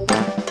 you